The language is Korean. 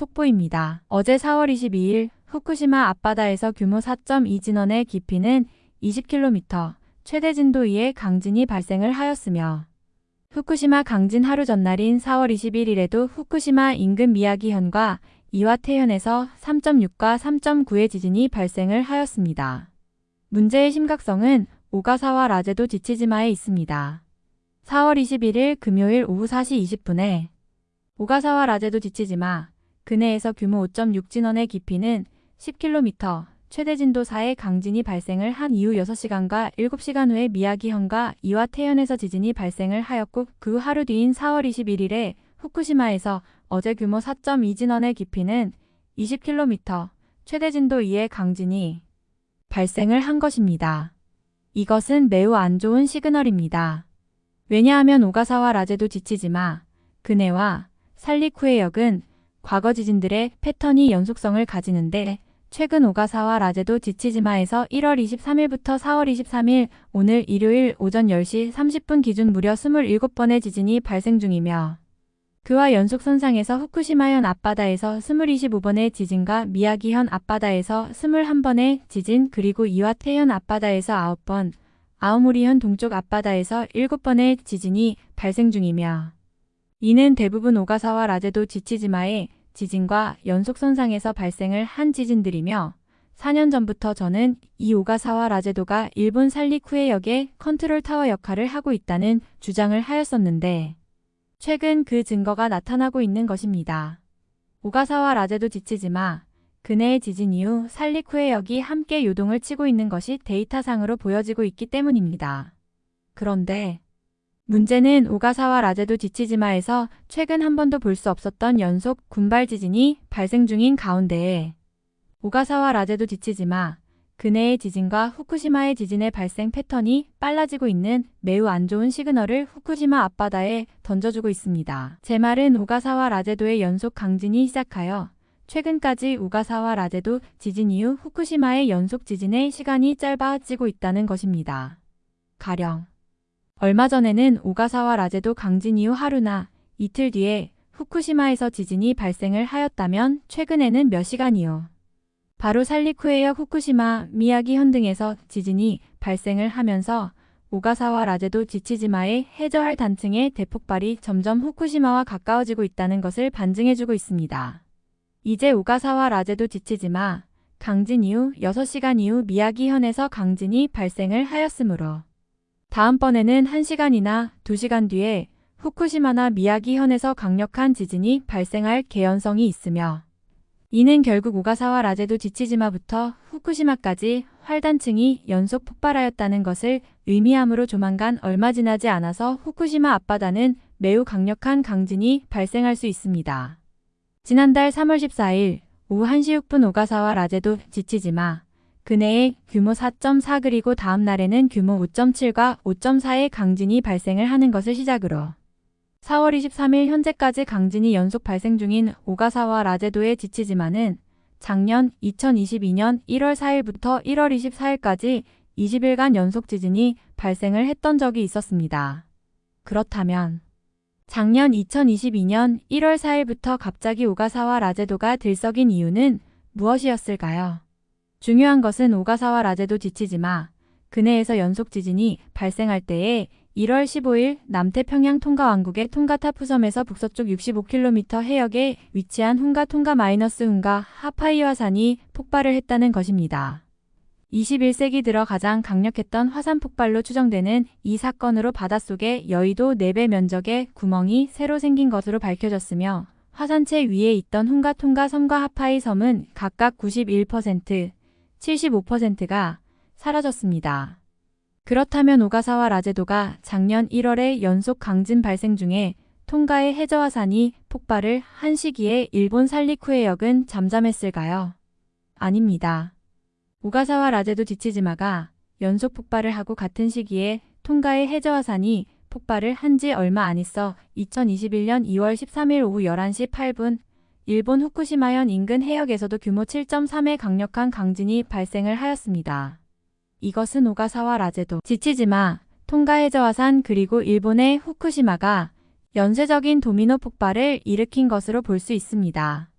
속보입니다. 어제 4월 22일 후쿠시마 앞바다에서 규모 4.2 진원의 깊이는 20km, 최대 진도 2의 강진이 발생을 하였으며 후쿠시마 강진 하루 전날인 4월 21일에도 후쿠시마 인근 미야기현과 이와테현에서 3.6과 3.9의 지진이 발생을 하였습니다. 문제의 심각성은 오가사와 라제도 지치지마에 있습니다. 4월 21일 금요일 오후 4시 20분에 오가사와 라제도 지치지마 근해에서 규모 5.6 진원의 깊이는 10km, 최대 진도 4의 강진이 발생을 한 이후 6시간과 7시간 후에 미야기현과 이와테현에서 지진이 발생을 하였고 그 하루 뒤인 4월 21일에 후쿠시마에서 어제 규모 4.2 진원의 깊이는 20km, 최대 진도 2의 강진이 발생을 한 것입니다. 이것은 매우 안 좋은 시그널입니다. 왜냐하면 오가사와 라제도 지치지마, 그네와 살리쿠해역은 과거 지진들의 패턴이 연속성을 가지는데 최근 오가사와 라제도 지치지마에서 1월 23일부터 4월 23일 오늘 일요일 오전 10시 30분 기준 무려 27번의 지진이 발생 중이며 그와 연속 선상에서 후쿠시마현 앞바다에서 25번의 지진과 미야기현 앞바다에서 21번의 지진 그리고 이와테현 앞바다에서 9번, 아오모리현 동쪽 앞바다에서 7번의 지진이 발생 중이며 이는 대부분 오가사와라 제도 지치지마의 지진과 연속선상에서 발생을 한 지진들이며 4년 전부터 저는 이 오가사와라 제도가 일본 산리쿠해역의 컨트롤 타워 역할을 하고 있다는 주장을 하였었는데 최근 그 증거가 나타나고 있는 것입니다. 오가사와라 제도 지치지마, 그네의 지진 이후 살리쿠해역이 함께 요동을 치고 있는 것이 데이터상으로 보여지고 있기 때문입니다. 그런데 문제는 오가사와 라제도 지치지마에서 최근 한 번도 볼 수 없었던 연속 군발 지진이 발생 중인 가운데에 오가사와 라제도 지치지마, 그네의 지진과 후쿠시마의 지진의 발생 패턴이 빨라지고 있는 매우 안 좋은 시그널을 후쿠시마 앞바다에 던져주고 있습니다. 제 말은 오가사와 라제도의 연속 강진이 시작하여 최근까지 오가사와 라제도 지진 이후 후쿠시마의 연속 지진의 시간이 짧아지고 있다는 것입니다. 가령 얼마 전에는 오가사와 라제도 강진 이후 하루나 이틀 뒤에 후쿠시마에서 지진이 발생을 하였다면 최근에는 몇 시간 이후 바로 살리쿠해역 후쿠시마, 미야기 현 등에서 지진이 발생을 하면서 오가사와 라제도 지치지마의 해저할 단층의 대폭발이 점점 후쿠시마와 가까워지고 있다는 것을 반증해주고 있습니다. 이제 오가사와 라제도 지치지마, 강진 이후 6시간 이후 미야기현에서 강진이 발생을 하였으므로 다음번에는 1시간이나 2시간 뒤에 후쿠시마나 미야기현에서 강력한 지진이 발생할 개연성이 있으며 이는 결국 오가사와 라제도 지치지마부터 후쿠시마까지 활단층이 연속 폭발하였다는 것을 의미하므로 조만간 얼마 지나지 않아서 후쿠시마 앞바다는 매우 강력한 강진이 발생할 수 있습니다. 지난달 3월 14일 오후 1시 6분 오가사와 라제도 지치지마 그네의 규모 4.4 그리고 다음 날에는 규모 5.7과 5.4의 강진이 발생을 하는 것을 시작으로 4월 23일 현재까지 강진이 연속 발생 중인 오가사와 라제도에 지치지만은 작년 2022년 1월 4일부터 1월 24일까지 20일간 연속 지진이 발생을 했던 적이 있었습니다. 그렇다면 작년 2022년 1월 4일부터 갑자기 오가사와 라제도가 들썩인 이유는 무엇이었을까요? 중요한 것은 오가사와 라제도 지치지 마, 근해에서 연속 지진이 발생할 때에 1월 15일 남태평양 통가 왕국의 통가타 푸섬에서 북서쪽 65km 해역에 위치한 훈가 통가 마이너스 훈가 하파이화산이 폭발을 했다는 것입니다. 21세기 들어 가장 강력했던 화산 폭발로 추정되는 이 사건으로 바닷속에 여의도 4배 면적의 구멍이 새로 생긴 것으로 밝혀졌으며 화산체 위에 있던 훈가 통가 섬과 하파이 섬은 각각 91%, 75%가 사라졌습니다. 그렇다면 오가사와 라제도가 작년 1월에 연속 강진 발생 중에 통가의 해저화산이 폭발을 한 시기에 일본 살리쿠해역은 잠잠했을까요? 아닙니다. 오가사와 라제도 지치지마가 연속 폭발을 하고 같은 시기에 통가의 해저화산이 폭발을 한 지 얼마 안 있어 2021년 2월 13일 오후 11시 8분 일본 후쿠시마현 인근 해역에서도 규모 7.3의 강력한 강진이 발생을 하였습니다. 이것은 오가사와 라제도, 지치지마, 통가해저화산 그리고 일본의 후쿠시마가 연쇄적인 도미노 폭발을 일으킨 것으로 볼 수 있습니다.